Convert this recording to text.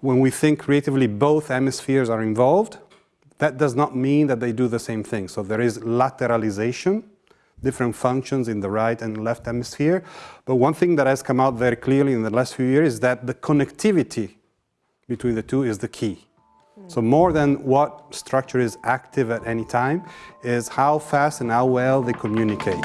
When we think creatively, both hemispheres are involved. That does not mean that they do the same thing. So there is lateralization, different functions in the right and left hemisphere. But one thing that has come out very clearly in the last few years is that the connectivity between the two is the key. So more than what structure is active at any time is how fast and how well they communicate.